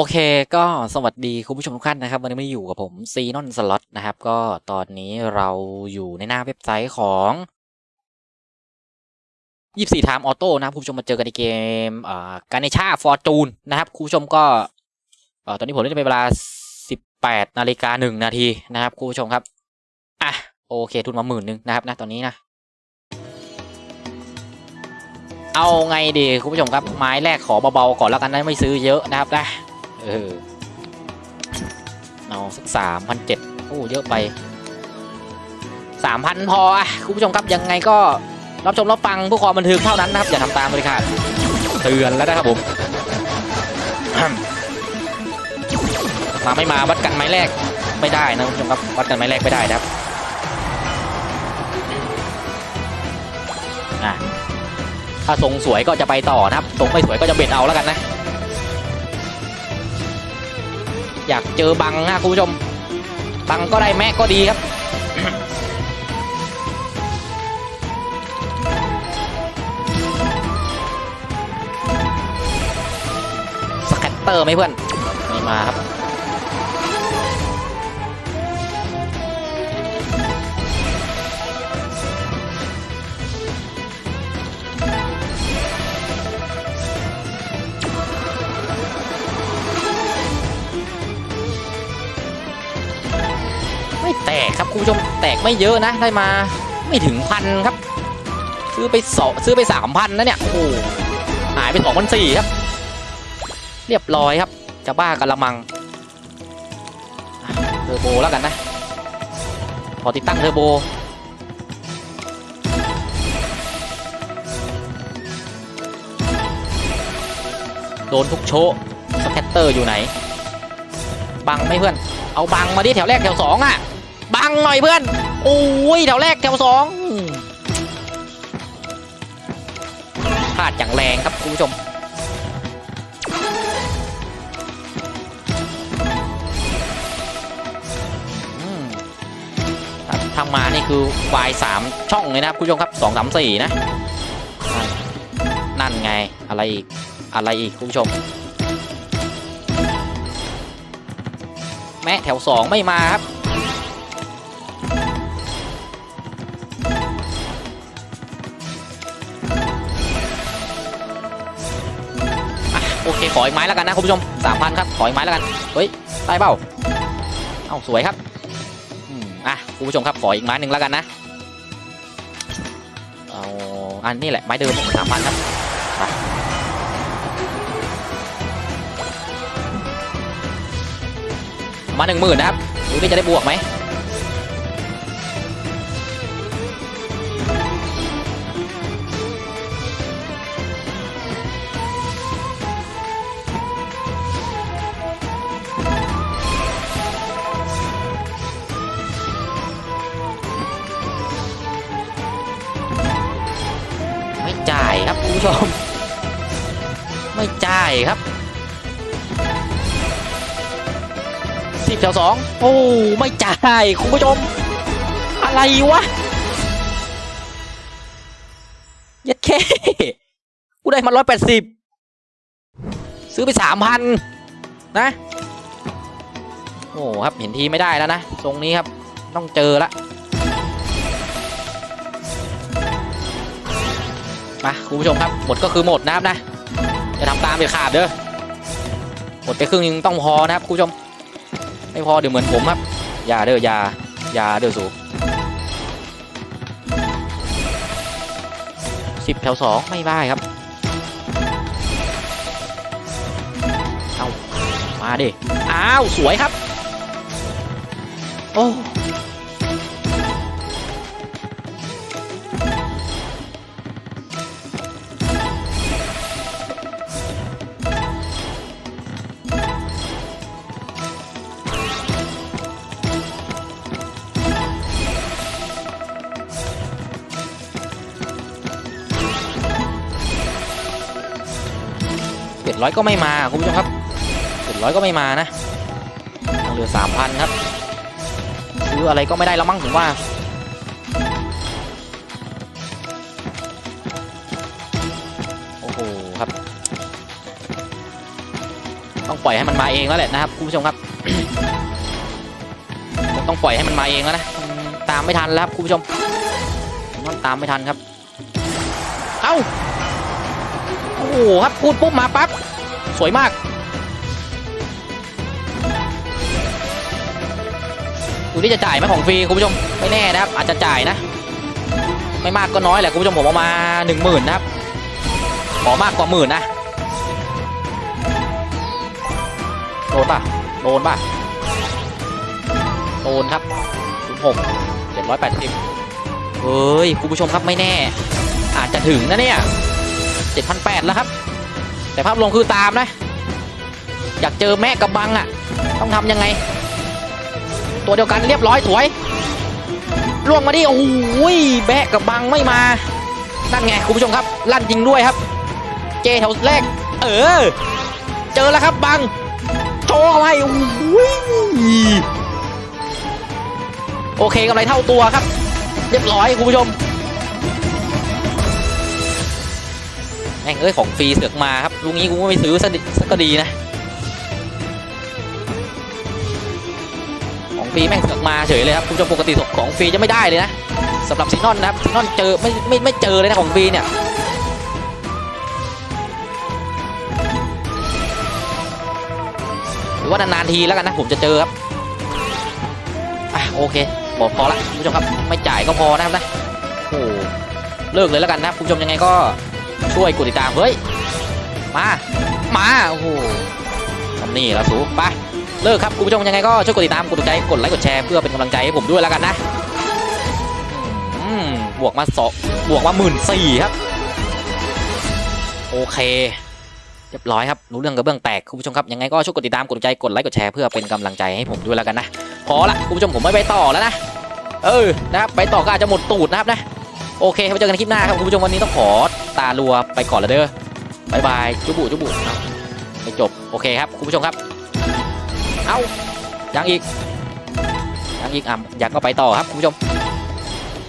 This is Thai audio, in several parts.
โอเคก็สวัสดีคุณผู้ชมทุกท่านนะครับ วันนี้มาอยู่กับผมซีนอนสล็อตนะครับ ก็ตอนนี้เราอยู่ในหน้าเว็บไซต์ของ24 Time Auto นะครับคุณผู้ชมมาเจอกันในเกม Ganesha Fortune นะครับคุณผู้ชมก็ตอนนี้ผมเล่นไปเวลา 18นาฬิกาหนึ่งนาทีนะครับคุณผู้ชมครับอะโอเคทุนมาหมื่นหนึ่งนะครับนะตอนนี้นะ เอาไงดีคุณผู้ชมครับไม้แรกขอเบาๆก่อนแล้วกันนะไม่ซื้อเยอะนะครับนะ เออ เอาสักสามพันเจ็ดโอ้เยอะไปสามพันพอคุณผู้ชมครับยังไงก็รับชมรับฟังผู้ความบันเทิงเท่านั้นนะครับ อย่าทำตามเลยค่ะเตือนแล้วนะครับผมมาไม่มาวัดกันไม้แรกไม่ได้นะคุณผู้ชมครับวัดกันไม้แรกไม่ได้นะครับอะถ้าทรงสวยก็จะไปต่อนะครับทรงไม่สวยก็จะเบ็ดเอาแล้วกันนะ อยากเจอบังนะคุณผู้ชม บังก็ได้แม่กก็ดีครับสแคตเตอร์ไหมเพื่อนไม่มาครับ ครับคุณผู้ชมแตกไม่เยอะนะได้มาไม่ถึงพันครับ ซื้อไปสองซื้อไปสามพันนะเนี่ยโอ้โหหายไปสองพันสี่ครับ เรียบร้อยครับ จะบ้ากันละมังเทอร์โบแล้วกันนะพอติดตั้งเทอร์โบโดนทุกโชว์ scatter อยู่ไหน บังไม่เพื่อน เอาบังมาดิแถวแรกแถวสองอะ บังหน่อยเพื่อน โอ้ยแถวแรกแถวสองพลาดอย่างแรงครับคุณผู้ชมทำมานี่คือวายสามช่องเลยนะครับคุณผู้ชมครับสองสามสี่นะ นั่นไงอะไรอีก อะไรอีกคุณผู้ชมแม้แถวสองไม่มาครับ โอเคขออีกไม้แล้วกันนะคุณผู้ชมสามพันครับขออีกไม้แล้วกันเฮ้ยได้เปล่าเอ้าสวยครับอืมอะคุณผู้ชมครับขออีกไม้หนึ่งแล้วกันนะเอาอันนี้แหละไม้เดิมสามพันครับมาหนึ่งหมื่นนะครับดูนี่จะได้บวกไหม ผู้ชม ไม่จ่ายครับสิบแถวสองโอ้ไม่จ่ายคุณผู้ชม อะไรวะยัดแค่กูได้มาร้อยแปดสิบซื้อไปสามพันนะ โอ้ครับเห็นทีไม่ได้แล้วนะ ตรงนี้ครับต้องเจอละ มาคุณผู้ชมครับหมดก็คือหมดนะครับนะอย่าทำตามเด็ดขาดเด้อหมดไปครึ่งนึงต้องพอนะครับคุณผู้ชม ไม่พอเดี๋ยวเหมือนผมครับอย่าเด้ออย่าอย่าเด้อสูสิบแถวสองไม่ได้ครับเอามาดิอ้าวสวยครับ โอ้ เจ็ดร้อยก็ไม่มาคุณผู้ชมครับเจ็ดร้อยก็ไม่มานะยังเหลือสามพันครับ ซื้ออะไรก็ไม่ได้แล้วมั้งผมว่าโอ้โหครับ ต้องปล่อยให้มันมาเองแล้วแหละนะครับคุณผู้ชมครับผมต้องปล่อยให้มันมาเองแล้วนะตามไม่ทันแล้วครับคุณผู้ชมมันตามไม่ทันครับ เอ้า โอ้โหครับพูดปุ๊บมาปั๊บสวยมากดูที่จะจ่ายไหมของฟรีคุณผู้ชมไม่แน่นะครับ อาจจะจ่ายนะ ไม่มากก็น้อยแหละคุณผู้ชมผมเอามาหนึ่งหมื่นนะครับ ขอมากกว่าหมื่นนะโดนป่ะโดนป่ะโดนครับหกเจ็ดร้อยแปดสิบเฮ้ยคุณผู้ชมครับไม่แน่ อาจจะถึงนะเนี่ย เจ็ดพันแปดแล้วครับ แต่ภาพรวมคือตามนะ อยากเจอแม่กับบังอะ ต้องทำยังไง ตัวเดียวกันเรียบร้อยสวยล่วงมาดิโอ้โหแบะกับบังไม่มานั่นไงคุณผู้ชมครับ ลั่นจริงด้วยครับ เจแถวแรก เออ เจอแล้วครับบังโชว์อาไว้โอ้โหโอเคกำไรเท่าตัวครับ เรียบร้อยคุณผู้ชม ม่งเอ้ยของฟรีเสือกมาครับลุงนี้กูก็ไม่ซื้อสักดิสักก็ดีนะ ของฟรีแม่งเสือกมาเฉยเลยครับคุณผู้ชมปกติของฟรีจะไม่ได้เลยนะสำหรับซีนอนนะครับซีนอนเจอไม่ไม่ไม่เจอเลยนะของฟรีเนี่ยหรือว่านานๆทีแล้วกันนะผมจะเจอครับอะโอเคบอกพอละคุณผู้ชมครับไม่จ่ายก็พอนะครับนะโอ้เลิกเลยแล้วกันนะคุณผู้ชมยังไงก็ ช่วยกดติดตามเฮ้ยมามาโอ้โหทำนี่ละสูไปเลิกครับคุณผู้ชมยังไงก็ช่วยกดติดตามกดถูกใจกดไลค์กดแชร์เพื่อเป็นกำลังใจให้ผมด้วยแล้วกันนะอืมบวกมาสองบวกมาหมื่นสี่ครับ โอเคเรียบร้อยครับรู้เรื่องกระเบื้องแตกคุณผู้ชมครับยังไงก็ช่วยกดติดตามกดใจกดไลค์กดแชร์เพื่อเป็นกำลังใจให้ผมด้วยแล้วกันนะพอละคุณผู้ชมผมไม่ไปต่อแล้วนะเออนะครับไปต่อก็อาจจะหมดตูดนะครับนะโอเคไว้เจอกันคลิปหน้าครับคุณผู้ชมวันนี้ต้องขอ ตาลัวไปก่อนละเด้อบายบายจุบุจุบุเอาไปจบโอเคครับคุณผู้ชมครับ เอายังอีกยังอีกอะยังก็ไปต่อครับคุณผู้ชม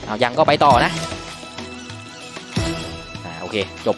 เอายังก็ไปต่อนะอ่าโอเคจบ